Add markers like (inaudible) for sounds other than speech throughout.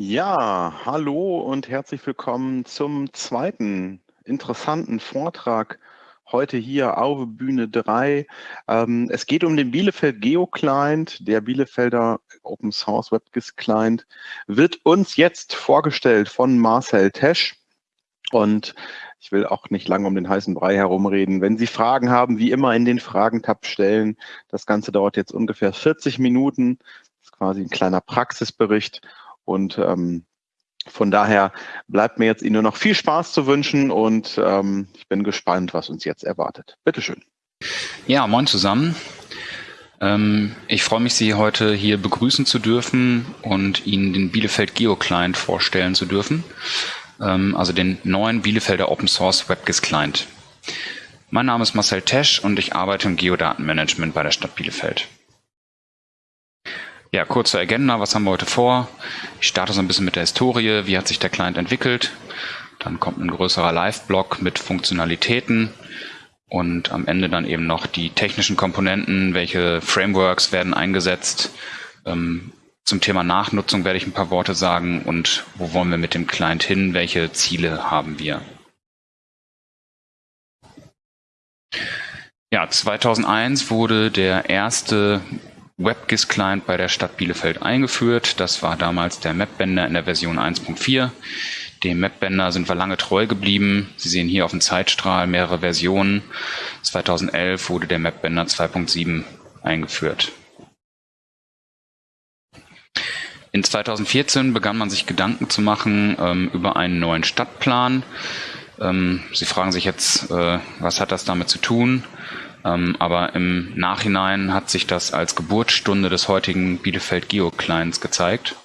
Ja, hallo und herzlich willkommen zum zweiten interessanten Vortrag heute hier auf Bühne 3. Ähm, es geht um den Bielefeld Geo Client, der Bielefelder Open Source WebGIS Client, wird uns jetzt vorgestellt von Marcel Tesch. Und ich will auch nicht lange um den heißen Brei herumreden. Wenn Sie Fragen haben, wie immer in den Fragentab stellen. Das Ganze dauert jetzt ungefähr 40 Minuten. Das ist quasi ein kleiner Praxisbericht. Und ähm, von daher bleibt mir jetzt Ihnen nur noch viel Spaß zu wünschen und ähm, ich bin gespannt, was uns jetzt erwartet. Bitteschön. Ja, moin zusammen. Ähm, ich freue mich, Sie heute hier begrüßen zu dürfen und Ihnen den Bielefeld Geo Client vorstellen zu dürfen. Ähm, also den neuen Bielefelder Open Source WebGIS Client. Mein Name ist Marcel Tesch und ich arbeite im Geodatenmanagement bei der Stadt Bielefeld. Ja, kurze Agenda, was haben wir heute vor? Ich starte so ein bisschen mit der Historie, wie hat sich der Client entwickelt. Dann kommt ein größerer Live-Blog mit Funktionalitäten und am Ende dann eben noch die technischen Komponenten, welche Frameworks werden eingesetzt. Ähm, zum Thema Nachnutzung werde ich ein paar Worte sagen und wo wollen wir mit dem Client hin, welche Ziele haben wir. Ja, 2001 wurde der erste WebGIS-Client bei der Stadt Bielefeld eingeführt. Das war damals der Mapbender in der Version 1.4. Dem Mapbender sind wir lange treu geblieben. Sie sehen hier auf dem Zeitstrahl mehrere Versionen. 2011 wurde der Mapbender 2.7 eingeführt. In 2014 begann man sich Gedanken zu machen ähm, über einen neuen Stadtplan. Ähm, Sie fragen sich jetzt, äh, was hat das damit zu tun? Ähm, aber im Nachhinein hat sich das als Geburtsstunde des heutigen Bielefeld Geo-Clients gezeigt.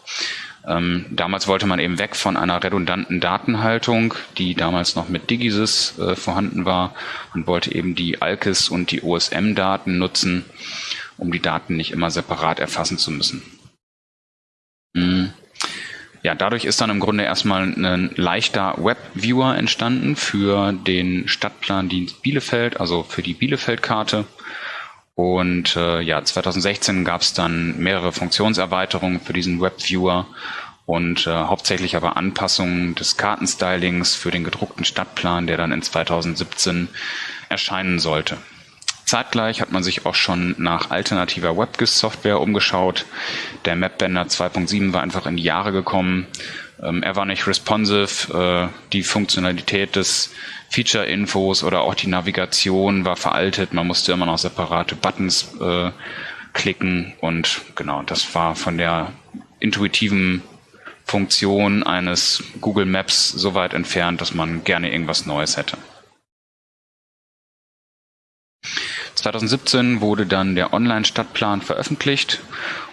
Ähm, damals wollte man eben weg von einer redundanten Datenhaltung, die damals noch mit Digisys äh, vorhanden war und wollte eben die ALKIS und die OSM-Daten nutzen, um die Daten nicht immer separat erfassen zu müssen. Mhm. Ja, dadurch ist dann im Grunde erstmal ein leichter Webviewer entstanden für den Stadtplandienst Bielefeld, also für die Bielefeld-Karte. Und äh, ja, 2016 gab es dann mehrere Funktionserweiterungen für diesen Webviewer und äh, hauptsächlich aber Anpassungen des Kartenstylings für den gedruckten Stadtplan, der dann in 2017 erscheinen sollte. Zeitgleich hat man sich auch schon nach alternativer WebGIS-Software umgeschaut. Der Mapbender 2.7 war einfach in die Jahre gekommen. Ähm, er war nicht responsive. Äh, die Funktionalität des Feature-Infos oder auch die Navigation war veraltet. Man musste immer noch separate Buttons äh, klicken und genau, das war von der intuitiven Funktion eines Google Maps so weit entfernt, dass man gerne irgendwas Neues hätte. 2017 wurde dann der Online-Stadtplan veröffentlicht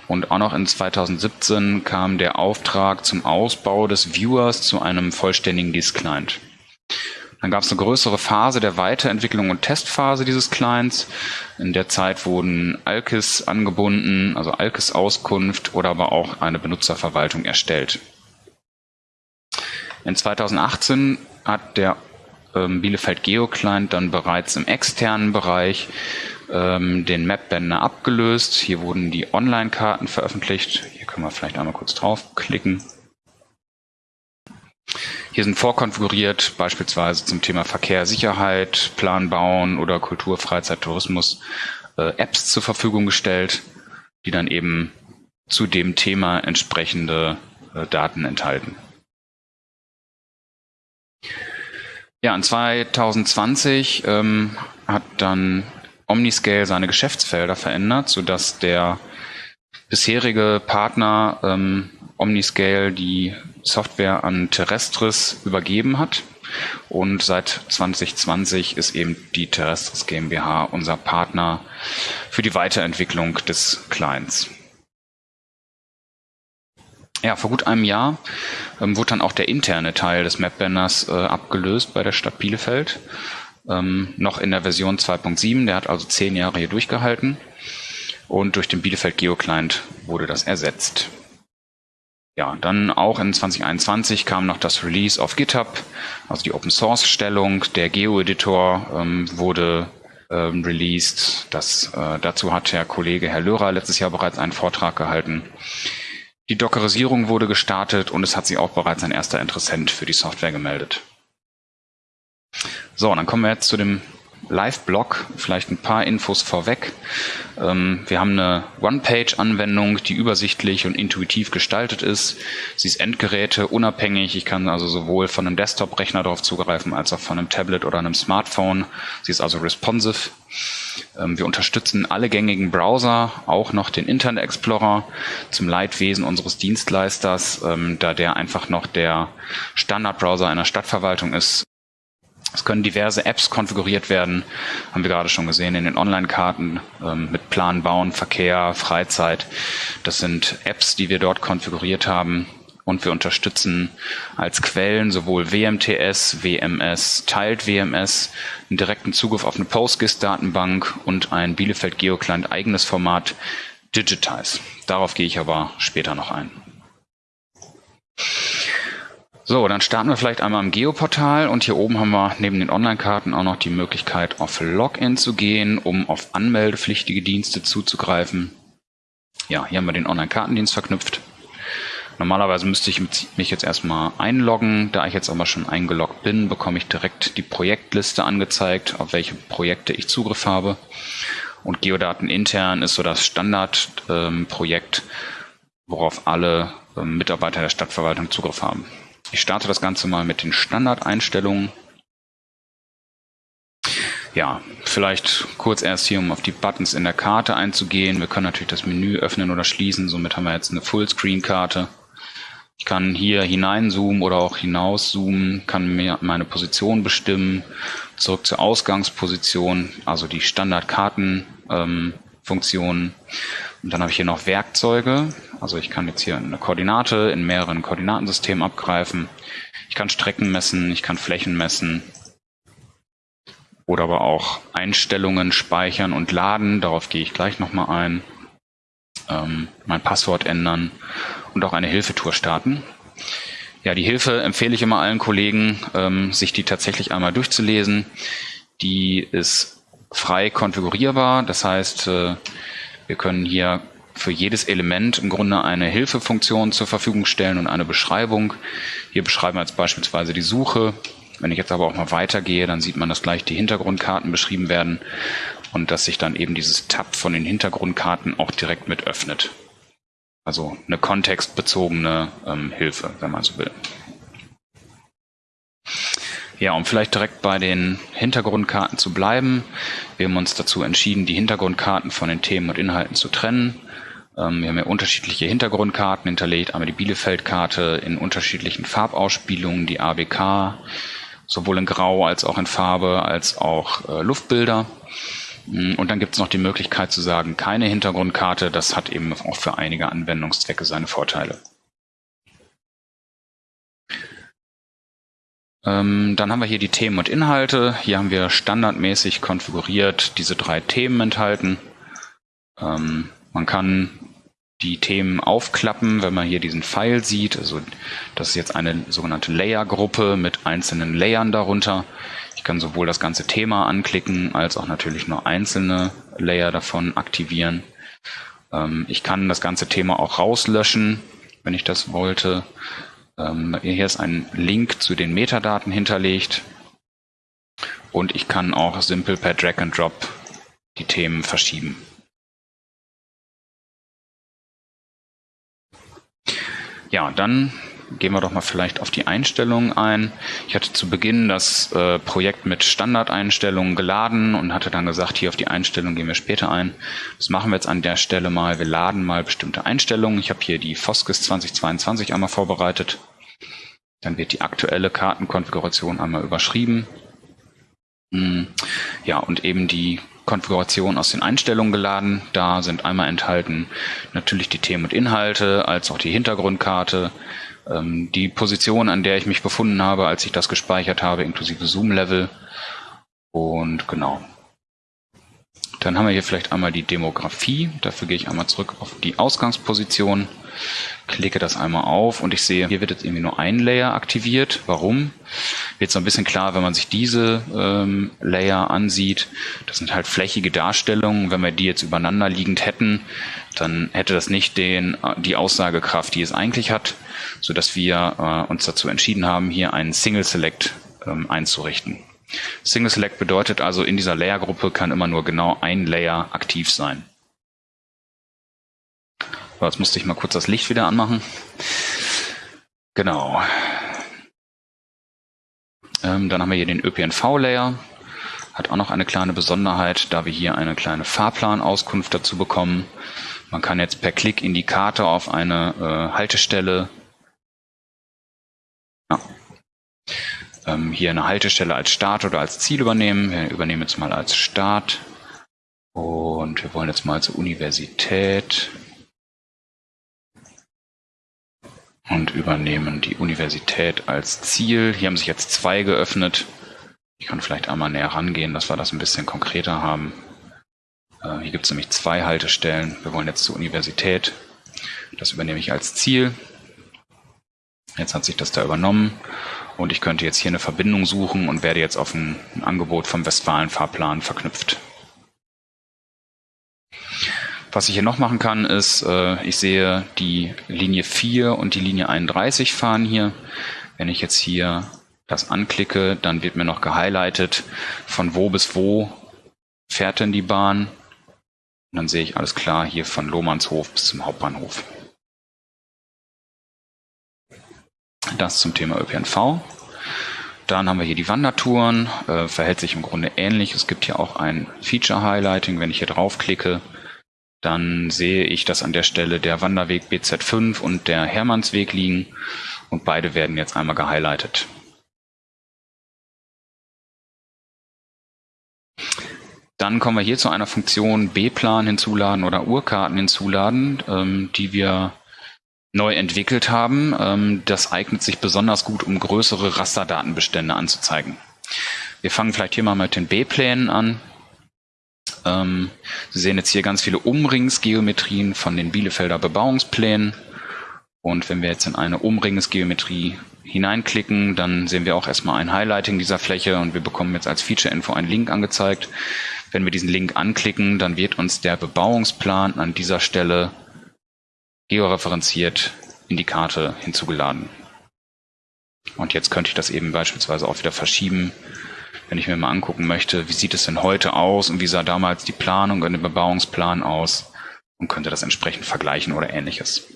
und auch noch in 2017 kam der Auftrag zum Ausbau des Viewers zu einem vollständigen Disk-Client. Dann gab es eine größere Phase der Weiterentwicklung und Testphase dieses Clients. In der Zeit wurden Alkis angebunden, also Alkis Auskunft oder aber auch eine Benutzerverwaltung erstellt. In 2018 hat der Bielefeld Geo Client dann bereits im externen Bereich ähm, den Mapbender abgelöst. Hier wurden die Online-Karten veröffentlicht. Hier können wir vielleicht einmal kurz draufklicken. Hier sind vorkonfiguriert beispielsweise zum Thema Verkehr, Sicherheit, Plan bauen oder Kultur, Freizeit, Tourismus äh, Apps zur Verfügung gestellt, die dann eben zu dem Thema entsprechende äh, Daten enthalten. Ja, in 2020 ähm, hat dann Omniscale seine Geschäftsfelder verändert, sodass der bisherige Partner ähm, Omniscale die Software an Terrestris übergeben hat. Und seit 2020 ist eben die Terrestris GmbH unser Partner für die Weiterentwicklung des Clients. Ja, vor gut einem Jahr ähm, wurde dann auch der interne Teil des Mapbanners äh, abgelöst bei der Stadt Bielefeld. Ähm, noch in der Version 2.7, der hat also zehn Jahre hier durchgehalten. Und durch den Bielefeld GeoClient wurde das ersetzt. Ja, dann auch in 2021 kam noch das Release auf GitHub, also die Open Source Stellung. Der Geo-Editor ähm, wurde ähm, released. Das, äh, dazu hat der Kollege Herr Lörer letztes Jahr bereits einen Vortrag gehalten. Die Dockerisierung wurde gestartet und es hat sich auch bereits ein erster Interessent für die Software gemeldet. So, dann kommen wir jetzt zu dem Live-Blog, vielleicht ein paar Infos vorweg. Ähm, wir haben eine One-Page-Anwendung, die übersichtlich und intuitiv gestaltet ist. Sie ist Endgeräte unabhängig. Ich kann also sowohl von einem Desktop-Rechner darauf zugreifen, als auch von einem Tablet oder einem Smartphone. Sie ist also responsive. Ähm, wir unterstützen alle gängigen Browser, auch noch den Internet Explorer zum Leidwesen unseres Dienstleisters, ähm, da der einfach noch der Standardbrowser einer Stadtverwaltung ist, es können diverse Apps konfiguriert werden, haben wir gerade schon gesehen in den Online-Karten ähm, mit Plan, Bauen, Verkehr, Freizeit. Das sind Apps, die wir dort konfiguriert haben. Und wir unterstützen als Quellen sowohl WMTS, WMS, Teilt WMS, einen direkten Zugriff auf eine PostGIS-Datenbank und ein Bielefeld GeoClient eigenes Format Digitize. Darauf gehe ich aber später noch ein. So, dann starten wir vielleicht einmal im Geoportal und hier oben haben wir neben den Online-Karten auch noch die Möglichkeit, auf Login zu gehen, um auf anmeldepflichtige Dienste zuzugreifen. Ja, hier haben wir den Online-Kartendienst verknüpft. Normalerweise müsste ich mich jetzt erstmal einloggen. Da ich jetzt aber schon eingeloggt bin, bekomme ich direkt die Projektliste angezeigt, auf welche Projekte ich Zugriff habe. Und Geodaten intern ist so das Standardprojekt, ähm, worauf alle ähm, Mitarbeiter der Stadtverwaltung Zugriff haben. Ich starte das Ganze mal mit den Standardeinstellungen. Ja, vielleicht kurz erst hier, um auf die Buttons in der Karte einzugehen. Wir können natürlich das Menü öffnen oder schließen. Somit haben wir jetzt eine Fullscreen-Karte. Ich kann hier hineinzoomen oder auch hinauszoomen, kann mir meine Position bestimmen. Zurück zur Ausgangsposition, also die Standardkartenfunktionen. Ähm, und dann habe ich hier noch Werkzeuge. Also ich kann jetzt hier eine Koordinate in mehreren Koordinatensystemen abgreifen. Ich kann Strecken messen, ich kann Flächen messen. Oder aber auch Einstellungen speichern und laden. Darauf gehe ich gleich nochmal ein. Ähm, mein Passwort ändern und auch eine Hilfetour starten. Ja, die Hilfe empfehle ich immer allen Kollegen, ähm, sich die tatsächlich einmal durchzulesen. Die ist frei konfigurierbar. Das heißt, äh, wir können hier für jedes Element im Grunde eine Hilfefunktion zur Verfügung stellen und eine Beschreibung. Hier beschreiben wir jetzt beispielsweise die Suche. Wenn ich jetzt aber auch mal weitergehe, dann sieht man, dass gleich die Hintergrundkarten beschrieben werden und dass sich dann eben dieses Tab von den Hintergrundkarten auch direkt mit öffnet. Also eine kontextbezogene ähm, Hilfe, wenn man so will. Ja, um vielleicht direkt bei den Hintergrundkarten zu bleiben. Wir haben uns dazu entschieden, die Hintergrundkarten von den Themen und Inhalten zu trennen. Ähm, wir haben ja unterschiedliche Hintergrundkarten hinterlegt. Einmal die Bielefeld-Karte in unterschiedlichen Farbausspielungen, die ABK, sowohl in Grau als auch in Farbe, als auch äh, Luftbilder. Mm, und dann gibt es noch die Möglichkeit zu sagen, keine Hintergrundkarte. Das hat eben auch für einige Anwendungszwecke seine Vorteile. Dann haben wir hier die Themen und Inhalte. Hier haben wir standardmäßig konfiguriert diese drei Themen enthalten. Ähm, man kann die Themen aufklappen, wenn man hier diesen Pfeil sieht. Also das ist jetzt eine sogenannte Layer-Gruppe mit einzelnen Layern darunter. Ich kann sowohl das ganze Thema anklicken, als auch natürlich nur einzelne Layer davon aktivieren. Ähm, ich kann das ganze Thema auch rauslöschen, wenn ich das wollte. Ähm, hier ist ein Link zu den Metadaten hinterlegt und ich kann auch simpel per Drag and Drop die Themen verschieben. Ja, dann gehen wir doch mal vielleicht auf die Einstellungen ein. Ich hatte zu Beginn das äh, Projekt mit Standardeinstellungen geladen und hatte dann gesagt, hier auf die Einstellungen gehen wir später ein. Das machen wir jetzt an der Stelle mal. Wir laden mal bestimmte Einstellungen. Ich habe hier die Foskis 2022 einmal vorbereitet. Dann wird die aktuelle Kartenkonfiguration einmal überschrieben. Hm, ja, und eben die Konfiguration aus den Einstellungen geladen. Da sind einmal enthalten natürlich die Themen und Inhalte, als auch die Hintergrundkarte, die Position, an der ich mich befunden habe, als ich das gespeichert habe, inklusive Zoom-Level. Und genau. Dann haben wir hier vielleicht einmal die Demografie. Dafür gehe ich einmal zurück auf die Ausgangsposition, klicke das einmal auf und ich sehe, hier wird jetzt irgendwie nur ein Layer aktiviert. Warum? wird so ein bisschen klar, wenn man sich diese ähm, Layer ansieht. Das sind halt flächige Darstellungen. Wenn wir die jetzt übereinander liegend hätten, dann hätte das nicht den, die Aussagekraft, die es eigentlich hat, so dass wir äh, uns dazu entschieden haben, hier einen Single Select ähm, einzurichten. Single Select bedeutet also, in dieser Layer-Gruppe kann immer nur genau ein Layer aktiv sein. So, jetzt musste ich mal kurz das Licht wieder anmachen. Genau. Ähm, dann haben wir hier den ÖPNV-Layer. Hat auch noch eine kleine Besonderheit, da wir hier eine kleine Fahrplanauskunft dazu bekommen. Man kann jetzt per Klick Indikator auf eine äh, Haltestelle ja, ähm, hier eine Haltestelle als Start oder als Ziel übernehmen. Wir übernehmen jetzt mal als Start. Und wir wollen jetzt mal zur Universität. Und übernehmen die Universität als Ziel. Hier haben sich jetzt zwei geöffnet. Ich kann vielleicht einmal näher rangehen, dass wir das ein bisschen konkreter haben. Äh, hier gibt es nämlich zwei Haltestellen. Wir wollen jetzt zur Universität. Das übernehme ich als Ziel. Jetzt hat sich das da übernommen. Und ich könnte jetzt hier eine Verbindung suchen und werde jetzt auf ein, ein Angebot vom Westfalen-Fahrplan verknüpft. Was ich hier noch machen kann, ist, äh, ich sehe die Linie 4 und die Linie 31 fahren hier. Wenn ich jetzt hier das anklicke, dann wird mir noch gehighlightet, von wo bis wo fährt denn die Bahn. Und dann sehe ich alles klar hier von Lohmannshof bis zum Hauptbahnhof. Das zum Thema ÖPNV. Dann haben wir hier die Wandertouren, äh, verhält sich im Grunde ähnlich. Es gibt hier auch ein Feature-Highlighting. Wenn ich hier draufklicke, dann sehe ich, dass an der Stelle der Wanderweg BZ5 und der Hermannsweg liegen und beide werden jetzt einmal gehighlightet. Dann kommen wir hier zu einer Funktion B-Plan hinzuladen oder Uhrkarten hinzuladen, ähm, die wir neu entwickelt haben. Ähm, das eignet sich besonders gut, um größere Rasterdatenbestände anzuzeigen. Wir fangen vielleicht hier mal mit den B-Plänen an. Ähm, Sie sehen jetzt hier ganz viele Umringsgeometrien von den Bielefelder Bebauungsplänen. Und wenn wir jetzt in eine Umringsgeometrie hineinklicken, dann sehen wir auch erstmal ein Highlighting dieser Fläche und wir bekommen jetzt als Feature-Info einen Link angezeigt. Wenn wir diesen Link anklicken, dann wird uns der Bebauungsplan an dieser Stelle georeferenziert in die Karte hinzugeladen. Und jetzt könnte ich das eben beispielsweise auch wieder verschieben, wenn ich mir mal angucken möchte, wie sieht es denn heute aus und wie sah damals die Planung und der Bebauungsplan aus und könnte das entsprechend vergleichen oder ähnliches.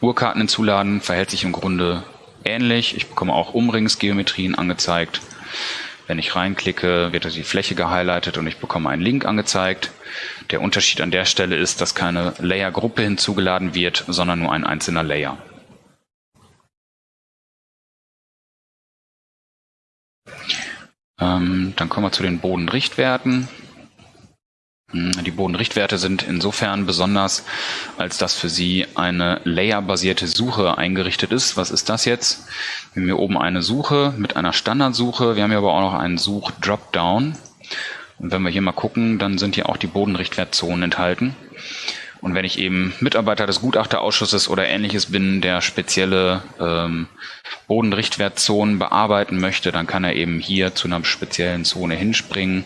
Uhrkarten hinzuladen verhält sich im Grunde ähnlich. Ich bekomme auch Umringsgeometrien angezeigt. Wenn ich reinklicke, wird die Fläche gehighlightet und ich bekomme einen Link angezeigt. Der Unterschied an der Stelle ist, dass keine Layer-Gruppe hinzugeladen wird, sondern nur ein einzelner Layer. Ähm, dann kommen wir zu den Bodenrichtwerten. Hm, die Bodenrichtwerte sind insofern besonders, als dass für sie eine layerbasierte Suche eingerichtet ist. Was ist das jetzt? Wir haben hier oben eine Suche mit einer Standardsuche. Wir haben hier aber auch noch einen Such-Dropdown. Und wenn wir hier mal gucken, dann sind hier auch die Bodenrichtwertzonen enthalten. Und wenn ich eben Mitarbeiter des Gutachterausschusses oder ähnliches bin, der spezielle ähm, Bodenrichtwertzonen bearbeiten möchte, dann kann er eben hier zu einer speziellen Zone hinspringen.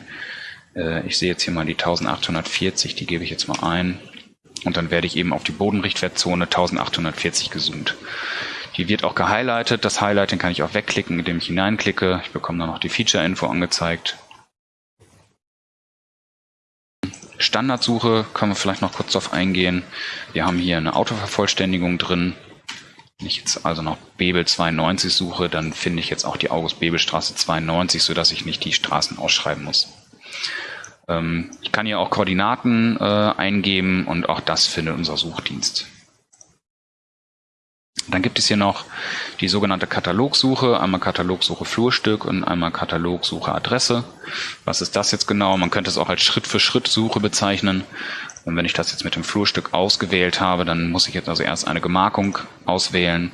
Äh, ich sehe jetzt hier mal die 1840, die gebe ich jetzt mal ein. Und dann werde ich eben auf die Bodenrichtwertzone 1840 gezoomt. Die wird auch gehighlightet. Das Highlighting kann ich auch wegklicken, indem ich hineinklicke. Ich bekomme dann noch die Feature-Info angezeigt. Standardsuche können wir vielleicht noch kurz darauf eingehen. Wir haben hier eine Autovervollständigung drin. Wenn ich jetzt also noch Bebel 92 suche, dann finde ich jetzt auch die August-Bebel-Straße 92, sodass ich nicht die Straßen ausschreiben muss. Ähm, ich kann hier auch Koordinaten äh, eingeben und auch das findet unser Suchdienst. Dann gibt es hier noch die sogenannte Katalogsuche, einmal Katalogsuche Flurstück und einmal Katalogsuche Adresse. Was ist das jetzt genau? Man könnte es auch als Schritt-für-Schritt-Suche bezeichnen. Und wenn ich das jetzt mit dem Flurstück ausgewählt habe, dann muss ich jetzt also erst eine Gemarkung auswählen,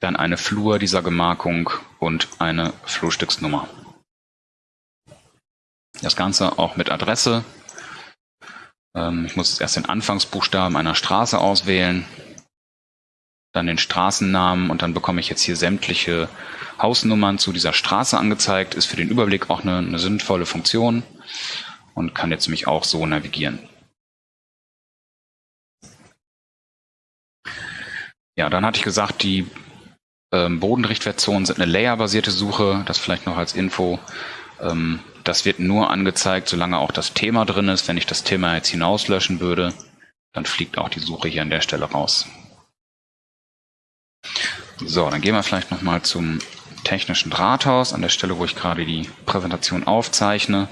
dann eine Flur dieser Gemarkung und eine Flurstücksnummer. Das Ganze auch mit Adresse. Ähm, ich muss erst den Anfangsbuchstaben einer Straße auswählen. dann den Straßennamen und dann bekomme ich jetzt hier sämtliche Hausnummern zu dieser Straße angezeigt. Ist für den Überblick auch eine, eine sinnvolle Funktion und kann jetzt mich auch so navigieren. Ja, dann hatte ich gesagt, die ähm, Bodenrichtwertzonen sind eine layerbasierte Suche. Das vielleicht noch als Info. Ähm, das wird nur angezeigt, solange auch das Thema drin ist. Wenn ich das Thema jetzt hinauslöschen würde, dann fliegt auch die Suche hier an der Stelle raus. So, dann gehen wir vielleicht nochmal zum technischen Drahthaus, an der Stelle, wo ich gerade die Präsentation aufzeichne.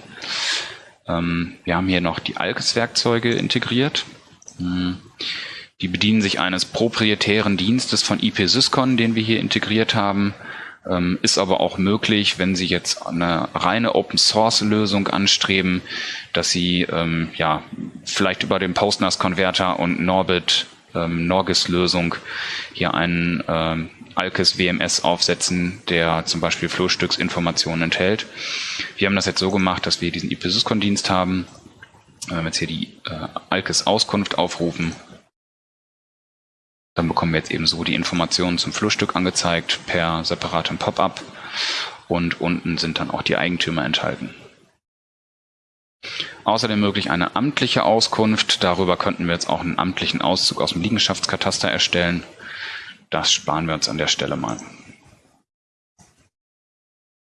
Ähm, wir haben hier noch die Alkes-Werkzeuge integriert. Hm. Die bedienen sich eines proprietären Dienstes von IP-Syscon, den wir hier integriert haben. Ähm, ist aber auch möglich, wenn Sie jetzt eine reine Open-Source-Lösung anstreben, dass Sie ähm, ja vielleicht über den PostNAS-Konverter und Norbit ähm, Norgis-Lösung hier einen ähm, Alkes WMS aufsetzen, der zum Beispiel Flurstücksinformationen enthält. Wir haben das jetzt so gemacht, dass wir diesen IP-Syscon-Dienst haben. Wenn wir jetzt hier die äh, Alkes-Auskunft aufrufen, dann bekommen wir jetzt eben so die Informationen zum Flurstück angezeigt per separatem Pop-up und unten sind dann auch die Eigentümer enthalten. Außerdem möglich eine amtliche Auskunft. Darüber könnten wir jetzt auch einen amtlichen Auszug aus dem Liegenschaftskataster erstellen. Das sparen wir uns an der Stelle mal.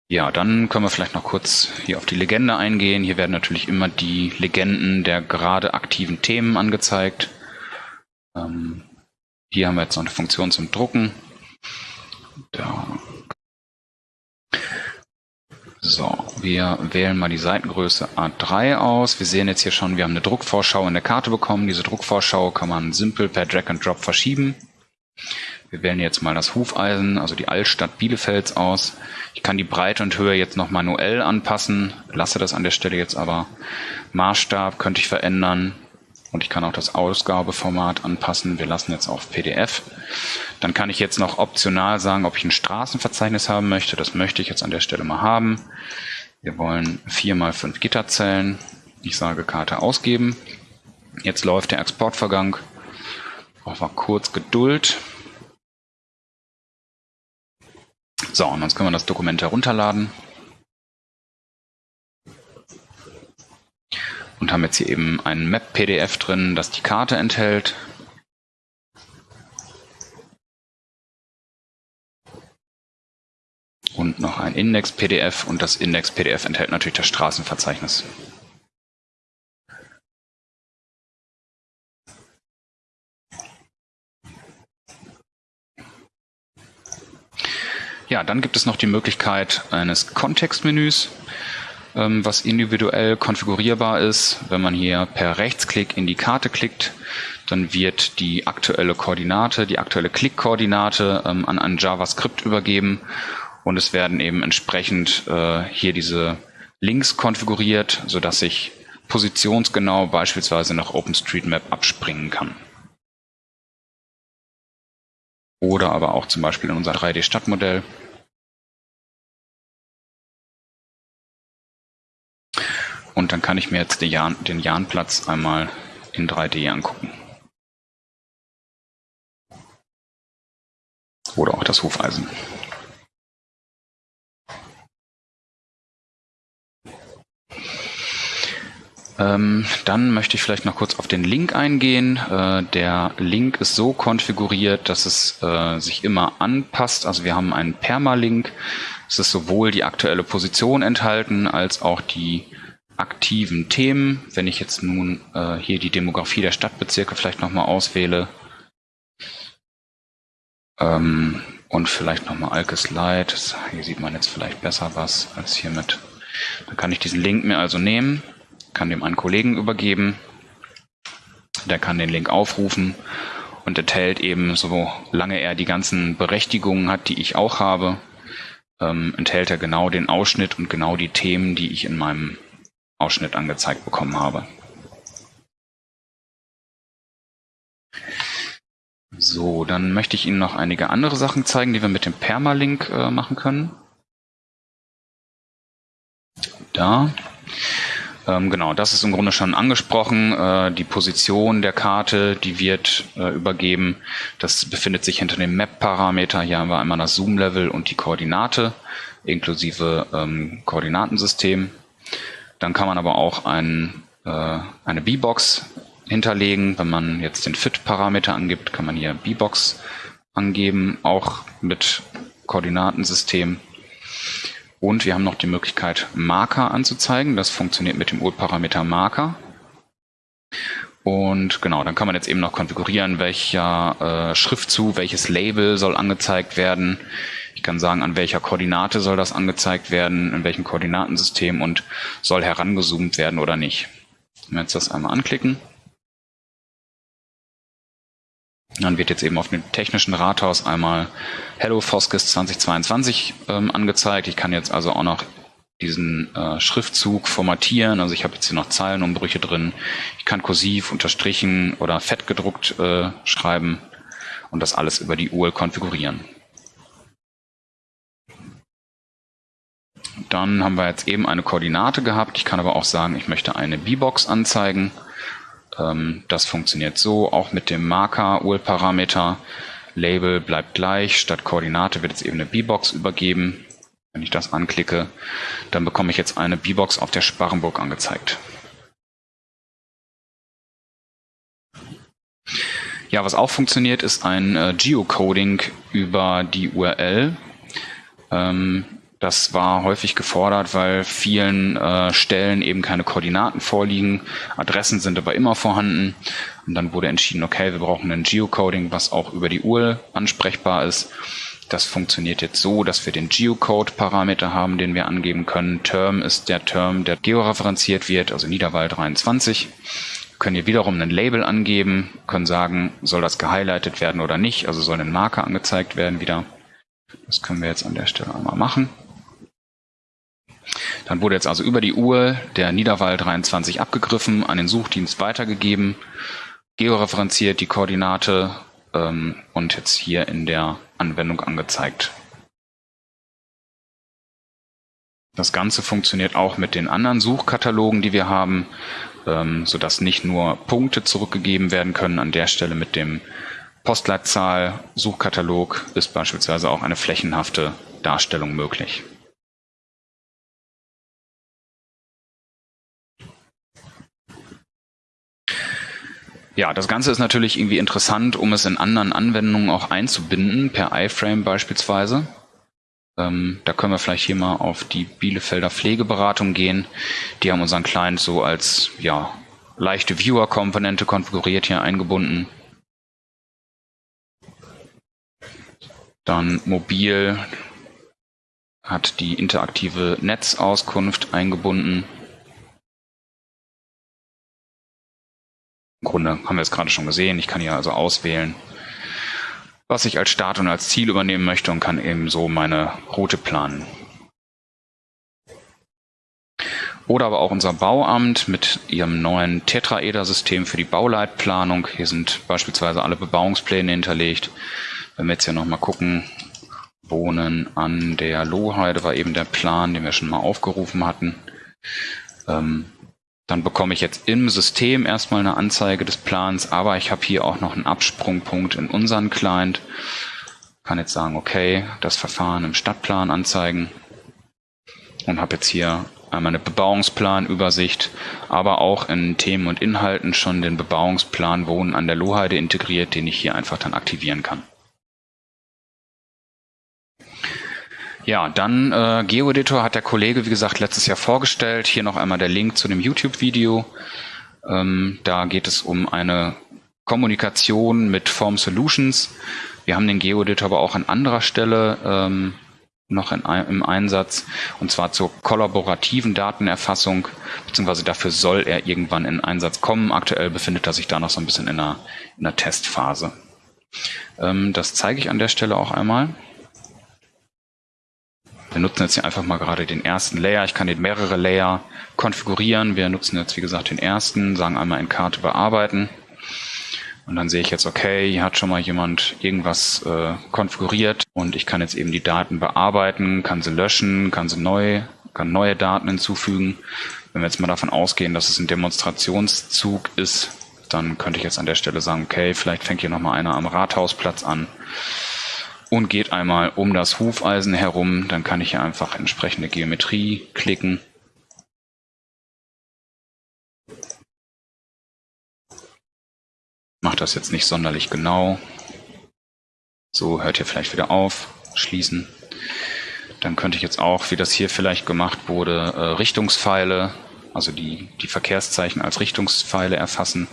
Ja, dann können wir vielleicht noch kurz hier auf die Legende eingehen. Hier werden natürlich immer die Legenden der gerade aktiven Themen angezeigt. Ähm, hier haben wir jetzt noch eine Funktion zum Drucken. Da. So, wir wählen mal die Seitengröße A3 aus. Wir sehen jetzt hier schon, wir haben eine Druckvorschau in der Karte bekommen. Diese Druckvorschau kann man simpel per Drag and Drop verschieben. Wir wählen jetzt mal das Hufeisen, also die Altstadt Bielefelds aus. Ich kann die Breite und Höhe jetzt noch manuell anpassen, lasse das an der Stelle jetzt aber. Maßstab könnte ich verändern. Und ich kann auch das Ausgabeformat anpassen. Wir lassen jetzt auf PDF. Dann kann ich jetzt noch optional sagen, ob ich ein Straßenverzeichnis haben möchte. Das möchte ich jetzt an der Stelle mal haben. Wir wollen 4 mal 5 Gitterzellen. Ich sage Karte ausgeben. Jetzt läuft der Exportvergang. Brauchen wir kurz Geduld. So, und jetzt können wir das Dokument herunterladen. Und haben jetzt hier eben ein Map-PDF drin, das die Karte enthält. Und noch ein Index-PDF und das Index-PDF enthält natürlich das Straßenverzeichnis. Ja, dann gibt es noch die Möglichkeit eines Kontextmenüs. Ähm, was individuell konfigurierbar ist. Wenn man hier per Rechtsklick in die Karte klickt, dann wird die aktuelle Koordinate, die aktuelle Klickkoordinate ähm, an ein JavaScript übergeben und es werden eben entsprechend äh, hier diese Links konfiguriert, sodass ich positionsgenau beispielsweise nach OpenStreetMap abspringen kann. Oder aber auch zum Beispiel in unser 3D-Stadtmodell. Und dann kann ich mir jetzt den, Jahn, den Jahnplatz einmal in 3D angucken. Oder auch das Hufeisen. Ähm, dann möchte ich vielleicht noch kurz auf den Link eingehen. Äh, der Link ist so konfiguriert, dass es äh, sich immer anpasst. Also wir haben einen Permalink. Es ist sowohl die aktuelle Position enthalten als auch die aktiven Themen. Wenn ich jetzt nun äh, hier die Demografie der Stadtbezirke vielleicht nochmal auswähle ähm, und vielleicht nochmal Alkes Light, hier sieht man jetzt vielleicht besser was als hiermit. Dann kann ich diesen Link mir also nehmen, kann dem einen Kollegen übergeben, der kann den Link aufrufen und enthält eben, solange er die ganzen Berechtigungen hat, die ich auch habe, ähm, enthält er genau den Ausschnitt und genau die Themen, die ich in meinem Ausschnitt angezeigt bekommen habe. So, dann möchte ich Ihnen noch einige andere Sachen zeigen, die wir mit dem Permalink äh, machen können. Da. Ähm, genau, das ist im Grunde schon angesprochen. Äh, die Position der Karte, die wird äh, übergeben. Das befindet sich hinter dem Map-Parameter. Hier haben wir einmal das Zoom-Level und die Koordinate inklusive ähm, Koordinatensystem. Dann kann man aber auch ein, äh, eine B-Box hinterlegen. Wenn man jetzt den Fit-Parameter angibt, kann man hier B-Box angeben, auch mit Koordinatensystem. Und wir haben noch die Möglichkeit, Marker anzuzeigen. Das funktioniert mit dem URL-Parameter Marker. Und genau, dann kann man jetzt eben noch konfigurieren, welcher äh, Schriftzug, welches Label soll angezeigt werden. Ich kann sagen, an welcher Koordinate soll das angezeigt werden, in welchem Koordinatensystem und soll herangezoomt werden oder nicht. Wenn wir jetzt das einmal anklicken, dann wird jetzt eben auf dem technischen Rathaus einmal Hello Foskis 2022 ähm, angezeigt. Ich kann jetzt also auch noch diesen äh, Schriftzug formatieren. Also ich habe jetzt hier noch Zeilenumbrüche drin. Ich kann kursiv, unterstrichen oder fett gedruckt äh, schreiben und das alles über die URL konfigurieren. Dann haben wir jetzt eben eine Koordinate gehabt. Ich kann aber auch sagen, ich möchte eine B-Box anzeigen. Ähm, das funktioniert so, auch mit dem Marker-URL-Parameter. Label bleibt gleich, statt Koordinate wird jetzt eben eine B-Box übergeben. Wenn ich das anklicke, dann bekomme ich jetzt eine B-Box auf der Sparrenburg angezeigt. Ja, was auch funktioniert, ist ein äh, Geocoding über die URL. Ähm, das war häufig gefordert, weil vielen äh, Stellen eben keine Koordinaten vorliegen. Adressen sind aber immer vorhanden. Und dann wurde entschieden, okay, wir brauchen ein Geocoding, was auch über die URL ansprechbar ist. Das funktioniert jetzt so, dass wir den Geocode-Parameter haben, den wir angeben können. Term ist der Term, der georeferenziert wird, also Niederwahl 23. Wir können hier wiederum ein Label angeben, können sagen, soll das gehighlightet werden oder nicht, also soll ein Marker angezeigt werden wieder. Das können wir jetzt an der Stelle einmal machen. Dann wurde jetzt also über die Uhr der Niederwall 23 abgegriffen, an den Suchdienst weitergegeben, georeferenziert die Koordinate ähm, und jetzt hier in der Anwendung angezeigt. Das Ganze funktioniert auch mit den anderen Suchkatalogen, die wir haben, ähm, sodass nicht nur Punkte zurückgegeben werden können. An der Stelle mit dem Postleitzahl-Suchkatalog ist beispielsweise auch eine flächenhafte Darstellung möglich. Ja, das Ganze ist natürlich irgendwie interessant, um es in anderen Anwendungen auch einzubinden, per iFrame beispielsweise. Ähm, da können wir vielleicht hier mal auf die Bielefelder Pflegeberatung gehen. Die haben unseren Client so als ja, leichte Viewer-Komponente konfiguriert hier eingebunden. Dann mobil hat die interaktive Netzauskunft eingebunden. Grunde haben wir es gerade schon gesehen. Ich kann hier also auswählen, was ich als Start und als Ziel übernehmen möchte und kann eben so meine Route planen. Oder aber auch unser Bauamt mit ihrem neuen Tetraeder-System für die Bauleitplanung. Hier sind beispielsweise alle Bebauungspläne hinterlegt. Wenn wir jetzt hier nochmal gucken, Wohnen an der Lohheide war eben der Plan, den wir schon mal aufgerufen hatten. Ähm, dann bekomme ich jetzt im System erstmal eine Anzeige des Plans, aber ich habe hier auch noch einen Absprungpunkt in unseren Client. Kann jetzt sagen, okay, das Verfahren im Stadtplan anzeigen und habe jetzt hier einmal eine Bebauungsplanübersicht, aber auch in Themen und Inhalten schon den Bebauungsplan Wohnen an der Lohheide integriert, den ich hier einfach dann aktivieren kann. Ja, dann äh, GeoEditor hat der Kollege, wie gesagt, letztes Jahr vorgestellt. Hier noch einmal der Link zu dem YouTube-Video. Ähm, da geht es um eine Kommunikation mit Form Solutions. Wir haben den GeoEditor aber auch an anderer Stelle ähm, noch in, im Einsatz, und zwar zur kollaborativen Datenerfassung, beziehungsweise dafür soll er irgendwann in Einsatz kommen. Aktuell befindet er sich da noch so ein bisschen in einer, in einer Testphase. Ähm, das zeige ich an der Stelle auch einmal. Wir nutzen jetzt hier einfach mal gerade den ersten Layer. Ich kann den mehrere Layer konfigurieren. Wir nutzen jetzt, wie gesagt, den ersten, sagen einmal in Karte bearbeiten. Und dann sehe ich jetzt, okay, hier hat schon mal jemand irgendwas äh, konfiguriert und ich kann jetzt eben die Daten bearbeiten, kann sie löschen, kann sie neu, kann neue Daten hinzufügen. Wenn wir jetzt mal davon ausgehen, dass es ein Demonstrationszug ist, dann könnte ich jetzt an der Stelle sagen, okay, vielleicht fängt hier nochmal einer am Rathausplatz an und geht einmal um das Hufeisen herum. Dann kann ich hier einfach entsprechende Geometrie klicken. Macht das jetzt nicht sonderlich genau. So, hört hier vielleicht wieder auf, schließen. Dann könnte ich jetzt auch, wie das hier vielleicht gemacht wurde, äh, Richtungspfeile, also die, die Verkehrszeichen als Richtungspfeile erfassen.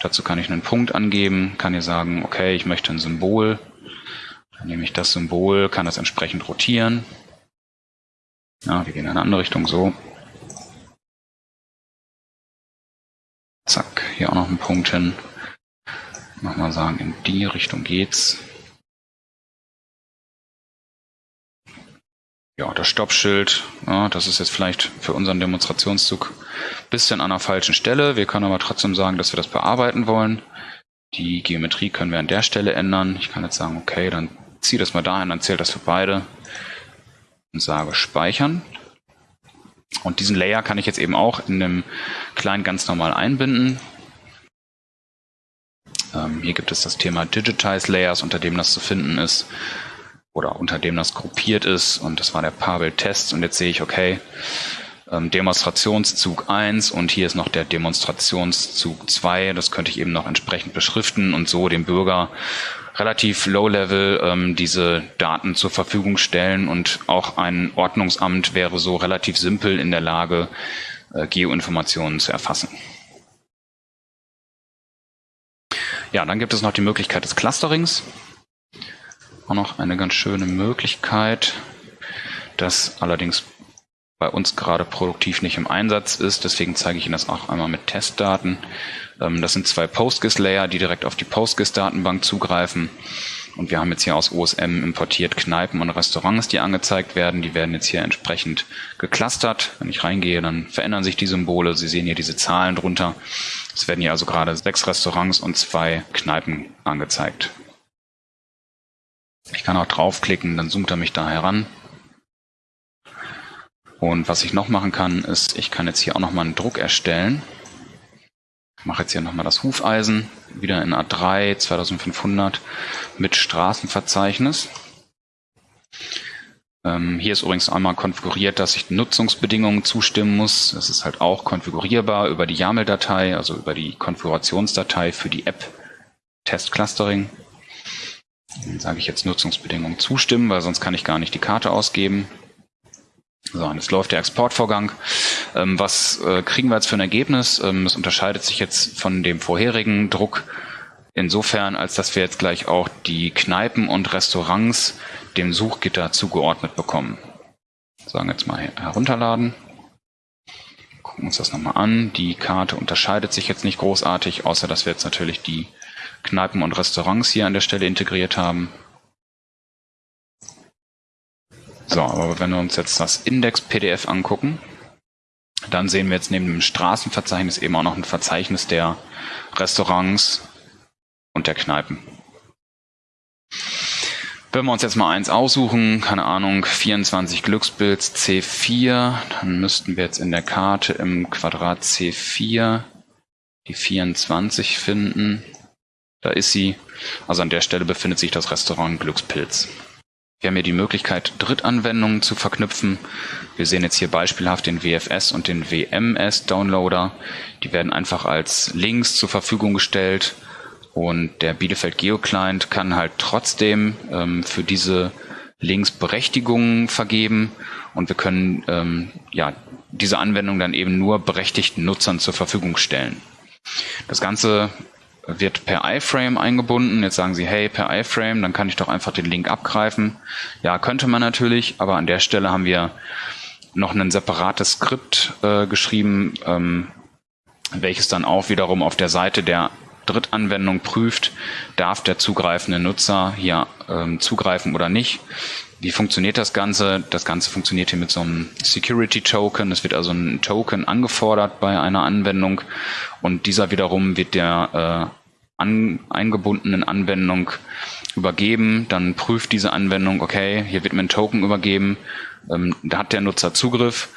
Dazu kann ich einen Punkt angeben, kann hier sagen, okay, ich möchte ein Symbol. Dann nehme ich das Symbol, kann das entsprechend rotieren. Ja, wir gehen in eine andere Richtung, so. Zack, hier auch noch ein Punkt hin. Nochmal sagen, in die Richtung geht's. Ja, das Stoppschild, ja, das ist jetzt vielleicht für unseren Demonstrationszug ein bisschen an der falschen Stelle. Wir können aber trotzdem sagen, dass wir das bearbeiten wollen. Die Geometrie können wir an der Stelle ändern. Ich kann jetzt sagen, okay, dann ziehe das mal dahin, dann zählt das für beide und sage speichern. Und diesen Layer kann ich jetzt eben auch in einem kleinen ganz normal einbinden. Ähm, hier gibt es das Thema Digitize Layers, unter dem das zu finden ist oder unter dem das gruppiert ist. Und das war der Pavel-Test. Und jetzt sehe ich, okay, ähm, Demonstrationszug 1 und hier ist noch der Demonstrationszug 2. Das könnte ich eben noch entsprechend beschriften und so dem Bürger relativ low-level ähm, diese Daten zur Verfügung stellen. Und auch ein Ordnungsamt wäre so relativ simpel in der Lage, äh, Geoinformationen zu erfassen. Ja, dann gibt es noch die Möglichkeit des Clusterings auch noch eine ganz schöne Möglichkeit, das allerdings bei uns gerade produktiv nicht im Einsatz ist. Deswegen zeige ich Ihnen das auch einmal mit Testdaten. Ähm, das sind zwei PostGIS-Layer, die direkt auf die PostGIS-Datenbank zugreifen. Und wir haben jetzt hier aus OSM importiert Kneipen und Restaurants, die angezeigt werden. Die werden jetzt hier entsprechend geclustert. Wenn ich reingehe, dann verändern sich die Symbole. Sie sehen hier diese Zahlen drunter. Es werden hier also gerade sechs Restaurants und zwei Kneipen angezeigt. Ich kann auch draufklicken, dann zoomt er mich da heran. Und was ich noch machen kann, ist, ich kann jetzt hier auch nochmal einen Druck erstellen. Ich mache jetzt hier nochmal das Hufeisen, wieder in A3 2500 mit Straßenverzeichnis. Ähm, hier ist übrigens einmal konfiguriert, dass ich Nutzungsbedingungen zustimmen muss. Das ist halt auch konfigurierbar über die YAML-Datei, also über die Konfigurationsdatei für die App Test Clustering. Dann sage ich jetzt Nutzungsbedingungen zustimmen, weil sonst kann ich gar nicht die Karte ausgeben. So, und jetzt läuft der Exportvorgang. Ähm, was äh, kriegen wir jetzt für ein Ergebnis? Ähm, es unterscheidet sich jetzt von dem vorherigen Druck insofern, als dass wir jetzt gleich auch die Kneipen und Restaurants dem Suchgitter zugeordnet bekommen. Sagen jetzt mal herunterladen. Gucken uns das nochmal an. Die Karte unterscheidet sich jetzt nicht großartig, außer dass wir jetzt natürlich die Kneipen und Restaurants hier an der Stelle integriert haben. So, aber wenn wir uns jetzt das Index-PDF angucken, dann sehen wir jetzt neben dem Straßenverzeichnis eben auch noch ein Verzeichnis der Restaurants und der Kneipen. Wenn wir uns jetzt mal eins aussuchen, keine Ahnung, 24 Glücksbilds C4, dann müssten wir jetzt in der Karte im Quadrat C4 die 24 finden. Da ist sie. Also an der Stelle befindet sich das Restaurant Glückspilz. Wir haben hier die Möglichkeit, Drittanwendungen zu verknüpfen. Wir sehen jetzt hier beispielhaft den WFS und den WMS-Downloader. Die werden einfach als Links zur Verfügung gestellt. Und der Bielefeld Geo-Client kann halt trotzdem ähm, für diese Links Berechtigungen vergeben. Und wir können ähm, ja, diese Anwendung dann eben nur berechtigten Nutzern zur Verfügung stellen. Das Ganze wird per iFrame eingebunden. Jetzt sagen Sie, hey, per iFrame, dann kann ich doch einfach den Link abgreifen. Ja, könnte man natürlich, aber an der Stelle haben wir noch ein separates Skript äh, geschrieben, ähm, welches dann auch wiederum auf der Seite der Drittanwendung prüft, darf der zugreifende Nutzer hier ähm, zugreifen oder nicht. Wie funktioniert das Ganze? Das Ganze funktioniert hier mit so einem Security Token. Es wird also ein Token angefordert bei einer Anwendung und dieser wiederum wird der äh, an, eingebundenen Anwendung übergeben, dann prüft diese Anwendung, okay, hier wird mir ein Token übergeben, ähm, da hat der Nutzer Zugriff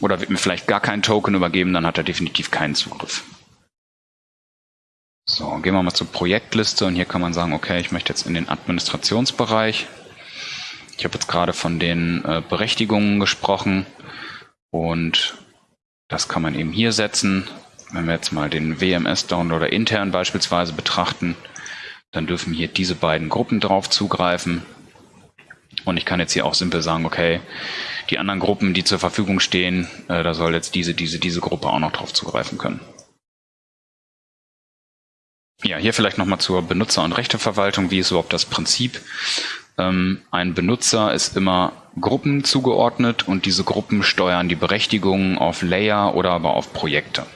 oder wird mir vielleicht gar kein Token übergeben, dann hat er definitiv keinen Zugriff. So, gehen wir mal zur Projektliste und hier kann man sagen, okay, ich möchte jetzt in den Administrationsbereich. Ich habe jetzt gerade von den äh, Berechtigungen gesprochen und das kann man eben hier setzen. Wenn wir jetzt mal den WMS-Downloader intern beispielsweise betrachten, dann dürfen hier diese beiden Gruppen drauf zugreifen. Und ich kann jetzt hier auch simpel sagen, okay, die anderen Gruppen, die zur Verfügung stehen, äh, da soll jetzt diese, diese, diese Gruppe auch noch drauf zugreifen können. Ja, hier vielleicht nochmal zur Benutzer- und Rechteverwaltung. Wie ist überhaupt das Prinzip? Ähm, ein Benutzer ist immer Gruppen zugeordnet und diese Gruppen steuern die Berechtigungen auf Layer oder aber auf Projekte.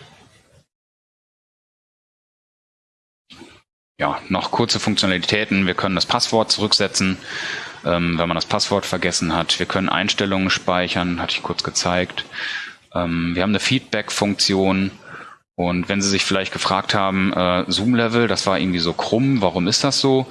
Ja, noch kurze Funktionalitäten. Wir können das Passwort zurücksetzen, ähm, wenn man das Passwort vergessen hat. Wir können Einstellungen speichern, hatte ich kurz gezeigt. Ähm, wir haben eine Feedback-Funktion und wenn Sie sich vielleicht gefragt haben, äh, Zoom-Level, das war irgendwie so krumm, warum ist das so?